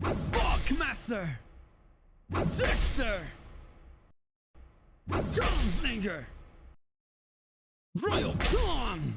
Buckmaster! Dexter! Joneslinger! Royal Kong.